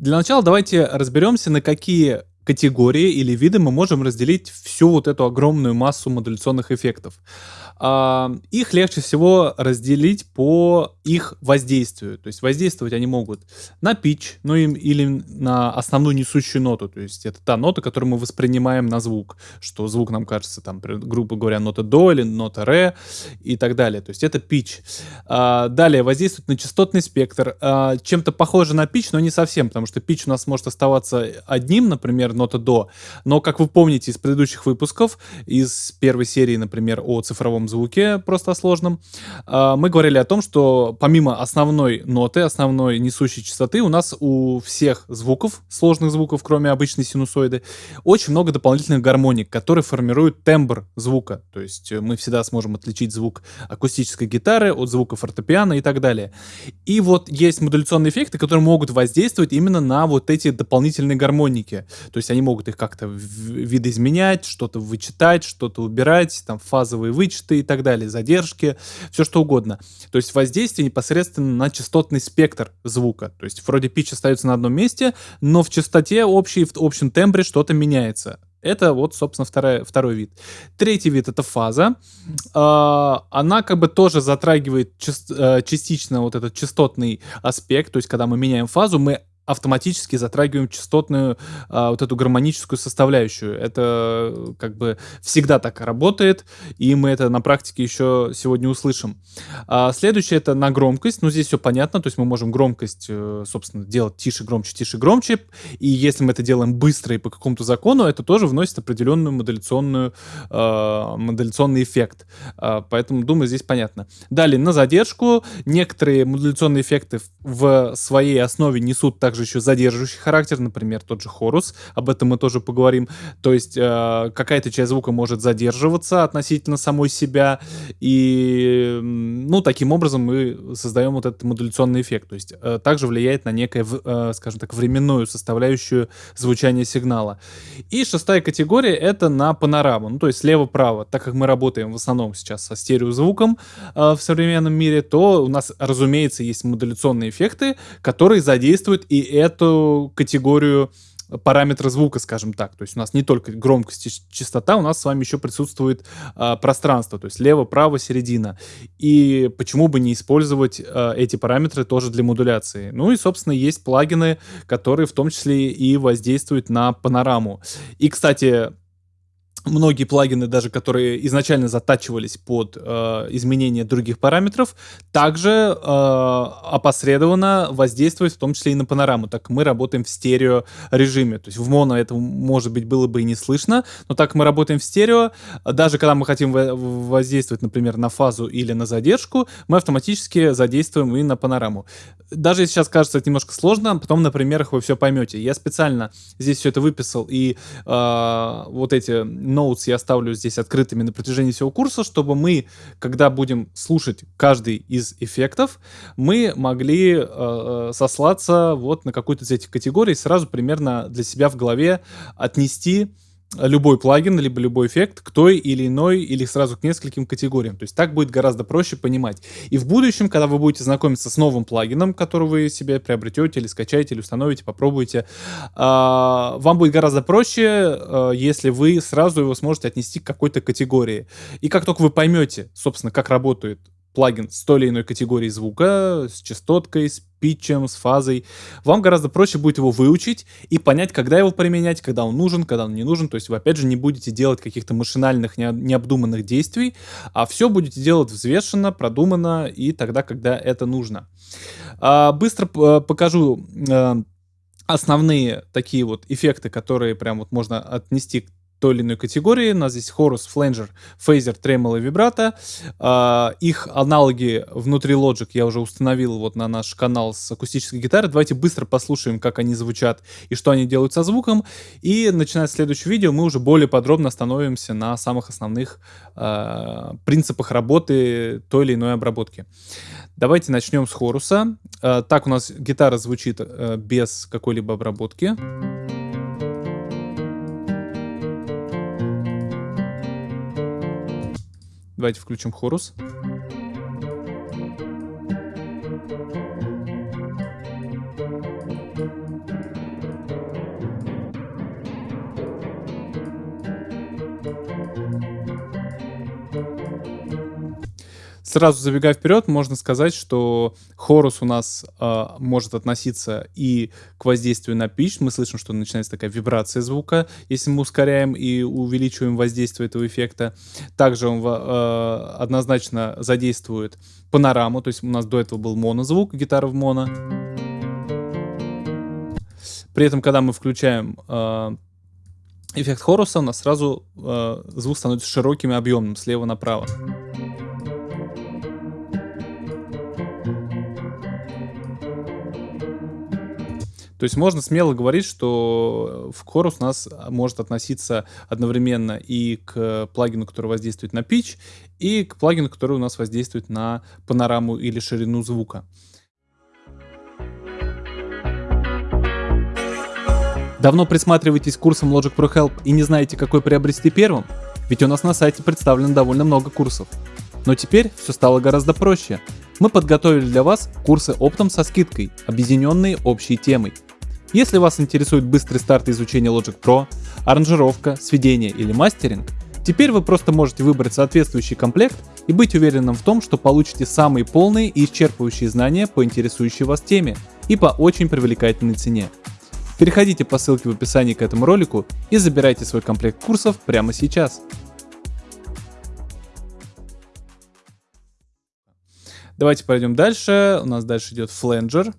Для начала давайте разберемся, на какие категории или виды мы можем разделить всю вот эту огромную массу модуляционных эффектов. А, их легче всего разделить по их воздействию. То есть воздействовать они могут на pitch, ну или на основную несущую ноту. То есть это та нота, которую мы воспринимаем на звук. Что звук нам кажется, там, грубо говоря, нота до или нота ре и так далее. То есть это pitch. А, далее воздействует на частотный спектр. А, чем-то похоже на pitch, но не совсем, потому что pitch у нас может оставаться одним, например, нота до. Но, как вы помните из предыдущих выпусков, из первой серии, например, о цифровом звуке, просто о сложном, а, мы говорили о том, что помимо основной ноты, основной несущей частоты, у нас у всех звуков, сложных звуков, кроме обычной синусоиды, очень много дополнительных гармоник, которые формируют тембр звука. То есть э, мы всегда сможем отличить звук акустической гитары от звука фортепиано и так далее. И вот есть модуляционные эффекты, которые могут воздействовать именно на вот эти дополнительные гармоники. То есть они могут их как-то видоизменять, что-то вычитать, что-то убирать, там фазовые вычеты и так далее, задержки, все что угодно. То есть воздействие непосредственно на частотный спектр звука. То есть вроде pitch остается на одном месте, но в частоте общей, в общем тембре что-то меняется. Это вот, собственно, второй, второй вид. Третий вид — это фаза. Э, она как бы тоже затрагивает э, частично вот этот частотный аспект. То есть, когда мы меняем фазу, мы автоматически затрагиваем частотную а, вот эту гармоническую составляющую. Это как бы всегда так работает, и мы это на практике еще сегодня услышим. А, следующее это на громкость. Ну, здесь все понятно, то есть мы можем громкость, э, собственно, делать тише, громче, тише, громче. И если мы это делаем быстро и по какому-то закону, это тоже вносит определенную модуляционную, э, модуляционный эффект. Э, поэтому, думаю, здесь понятно. Далее, на задержку. Некоторые модуляционные эффекты в своей основе несут также также еще задерживающий характер, например, тот же хорус, об этом мы тоже поговорим. То есть э, какая-то часть звука может задерживаться относительно самой себя, и, ну, таким образом мы создаем вот этот модуляционный эффект. То есть э, также влияет на некое, э, скажем так, временную составляющую звучания сигнала. И шестая категория — это на панораму, ну, то есть слева-право. Так как мы работаем в основном сейчас со стереозвуком э, в современном мире, то у нас, разумеется, есть модуляционные эффекты, которые задействуют и эту категорию параметра звука, скажем так. То есть у нас не только громкость и частота, у нас с вами еще присутствует э, пространство, то есть лево, право, середина. И почему бы не использовать э, эти параметры тоже для модуляции? Ну и, собственно, есть плагины, которые в том числе и воздействуют на панораму. И, кстати, многие плагины, даже которые изначально затачивались под э, изменение других параметров, также э, опосредованно воздействуют в том числе и на панораму, так мы работаем в стерео режиме. То есть в моно это, может быть, было бы и не слышно, но так мы работаем в стерео, даже когда мы хотим воздействовать, например, на фазу или на задержку, мы автоматически задействуем и на панораму. Даже если сейчас кажется это немножко сложно, потом на примерах вы все поймете. Я специально здесь все это выписал, и э, вот эти notes я оставлю здесь открытыми на протяжении всего курса, чтобы мы, когда будем слушать каждый из эффектов, мы могли э, э сослаться вот на какую-то из этих категорий, сразу примерно для себя в голове отнести любой плагин, либо любой эффект к той или иной, или сразу к нескольким категориям. То есть так будет гораздо проще понимать. И в будущем, когда вы будете знакомиться с новым плагином, который вы себе приобретете, или скачаете, или установите, попробуйте, а, вам будет гораздо проще, а, если вы сразу его сможете отнести к какой-то категории. И как только вы поймете, собственно, как работает плагин с той или иной категорией звука, с частоткой, с питчем, с фазой, вам гораздо проще будет его выучить и понять, когда его применять, когда он нужен, когда он не нужен. То есть вы, опять же, не будете делать каких-то машинальных, необдуманных действий, а все будете делать взвешенно, продуманно и тогда, когда это нужно. А, быстро покажу э, основные такие вот эффекты, которые прям вот можно отнести той или иной категории. У нас здесь хорус, фленджер, фейзер, тремоло и вибрато. Их аналоги внутри Logic я уже установил вот на наш канал с акустической гитарой. Давайте быстро послушаем, как они звучат и что они делают со звуком. И начиная с следующего видео мы уже более подробно остановимся на самых основных uh, принципах работы той или иной обработки. Давайте начнем с хоруса. Так у нас гитара звучит без какой-либо обработки. Давайте включим хорус. Сразу забегая вперед, можно сказать, что хорус у нас э, может относиться и к воздействию на pitch. Мы слышим, что начинается такая вибрация звука, если мы ускоряем и увеличиваем воздействие этого эффекта. Также он э, однозначно задействует панораму, то есть у нас до этого был монозвук, гитара в моно. При этом, когда мы включаем э, эффект хоруса, у нас сразу э, звук становится широким и объемным слева направо. То есть можно смело говорить, что в Chorus у нас может относиться одновременно и к плагину, который воздействует на pitch, и к плагину, который у нас воздействует на панораму или ширину звука. Давно присматриваетесь к курсам Logic Pro Help и не знаете, какой приобрести первым? Ведь у нас на сайте представлено довольно много курсов. Но теперь все стало гораздо проще. Мы подготовили для вас курсы оптом со скидкой, объединенные общей темой – если вас интересует быстрый старт изучения Logic Pro, аранжировка, сведение или мастеринг, теперь вы просто можете выбрать соответствующий комплект и быть уверенным в том, что получите самые полные и исчерпывающие знания по интересующей вас теме и по очень привлекательной цене. Переходите по ссылке в описании к этому ролику и забирайте свой комплект курсов прямо сейчас. Давайте пойдем дальше. У нас дальше идет фленджер.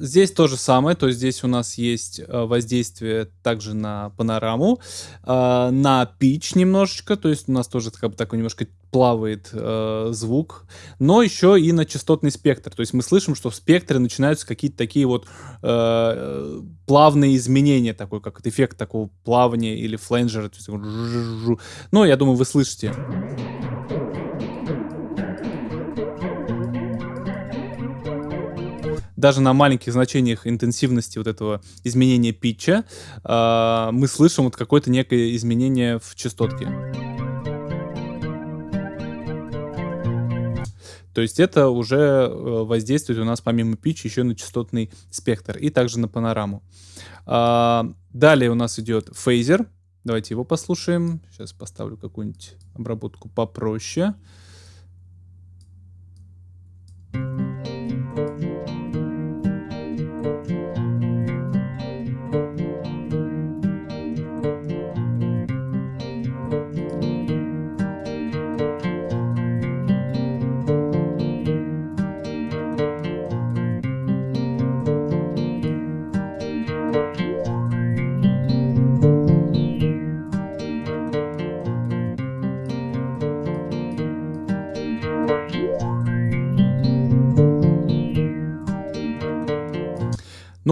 Здесь то же самое, то есть здесь у нас есть uh, воздействие также на панораму, uh, на pitch немножечко, то есть у нас тоже как бы такой немножко плавает звук, но еще и на частотный спектр, то есть мы слышим, что в спектре начинаются какие-то такие вот плавные изменения, такой как эффект такого плавания или фленджера, то есть, ну, я думаю, вы слышите. Даже на маленьких значениях интенсивности вот этого изменения питча э, мы слышим вот какое-то некое изменение в частотке. То есть это уже э, воздействует у нас помимо питча еще на частотный спектр и также на панораму. А, далее у нас идет фейзер. Давайте его послушаем. Сейчас поставлю какую-нибудь обработку попроще.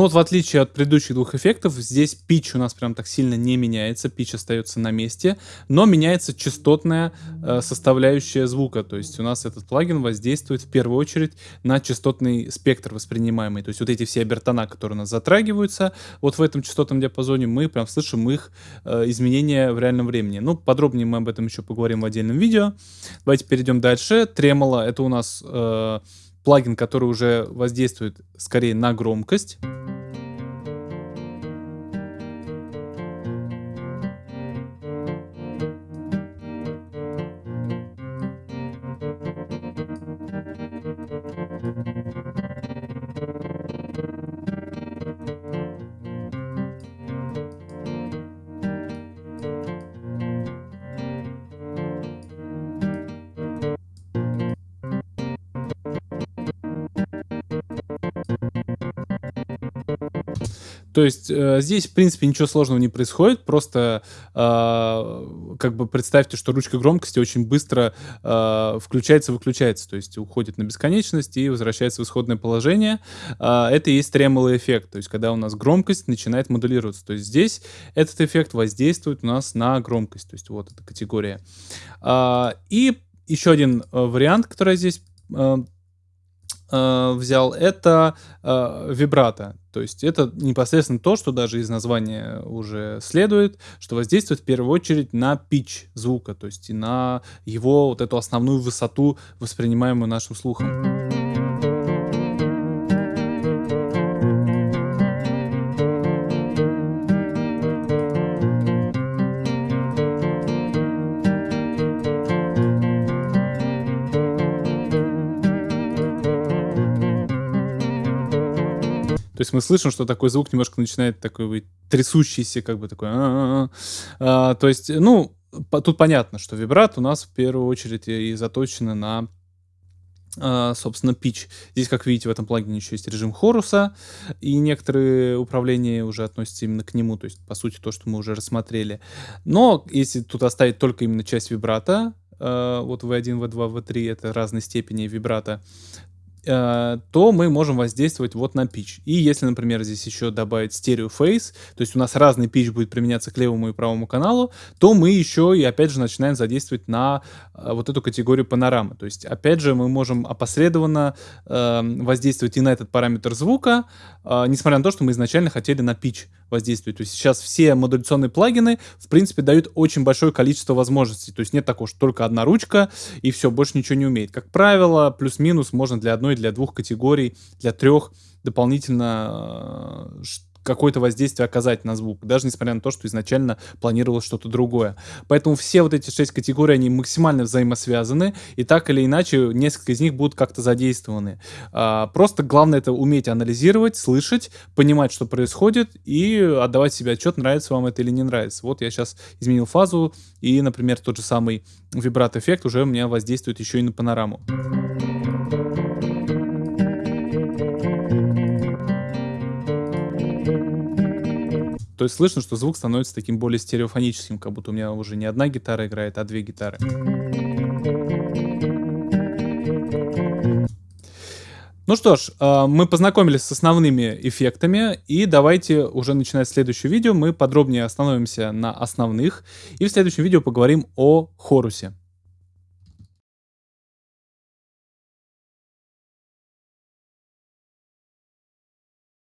Но вот в отличие от предыдущих двух эффектов, здесь pitch у нас прям так сильно не меняется, pitch остается на месте, но меняется частотная э, составляющая звука, то есть у нас этот плагин воздействует в первую очередь на частотный спектр воспринимаемый, то есть вот эти все обертона, которые у нас затрагиваются вот в этом частотном диапазоне, мы прям слышим их э, изменения в реальном времени. Ну, подробнее мы об этом еще поговорим в отдельном видео. Давайте перейдем дальше. Тремоло — это у нас э, плагин, который уже воздействует скорее на громкость. То есть э, здесь, в принципе, ничего сложного не происходит, просто э, как бы представьте, что ручка громкости очень быстро э, включается-выключается, то есть уходит на бесконечность и возвращается в исходное положение. Э, это и есть тремоло эффект, то есть когда у нас громкость начинает модулироваться. То есть здесь этот эффект воздействует у нас на громкость, то есть вот эта категория. Э, и еще один э, вариант, который здесь э, взял, это э, вибрато. То есть это непосредственно то, что даже из названия уже следует, что воздействует в первую очередь на pitch звука, то есть и на его вот эту основную высоту, воспринимаемую нашим слухом. Мы слышим, что такой звук немножко начинает такой быть трясущийся, как бы такой. А, то есть, ну, тут понятно, что вибрат у нас в первую очередь и заточены на Uh, собственно, pitch. Здесь, как видите, в этом плагине еще есть режим хоруса, и некоторые управления уже относятся именно к нему, то есть, по сути, то, что мы уже рассмотрели. Но если тут оставить только именно часть вибрата, uh, вот V1, V2, V3 это разные степени вибрата, то мы можем воздействовать вот на pitch. И если, например, здесь еще добавить стерео фейс, то есть у нас разный pitch будет применяться к левому и правому каналу, то мы еще и опять же начинаем задействовать на э, вот эту категорию панорамы. То есть опять же мы можем опосредованно э, воздействовать и на этот параметр звука, э, несмотря на то, что мы изначально хотели на pitch воздействовать. То есть сейчас все модуляционные плагины, в принципе, дают очень большое количество возможностей. То есть нет такого, что только одна ручка и все, больше ничего не умеет. Как правило, плюс-минус можно для одной одной, для двух категорий, для трех дополнительно э, какое-то воздействие оказать на звук, даже несмотря на то, что изначально планировалось что-то другое. Поэтому все вот эти шесть категорий, они максимально взаимосвязаны, и так или иначе несколько из них будут как-то задействованы. А, просто главное это уметь анализировать, слышать, понимать, что происходит, и отдавать себе отчет, нравится вам это или не нравится. Вот я сейчас изменил фазу, и, например, тот же самый вибрат-эффект уже у меня воздействует еще и на панораму. То есть слышно, что звук становится таким более стереофоническим, как будто у меня уже не одна гитара играет, а две гитары. Ну что ж, а, мы познакомились с основными эффектами, и давайте уже начинать следующее видео, мы подробнее остановимся на основных, и в следующем видео поговорим о хорусе.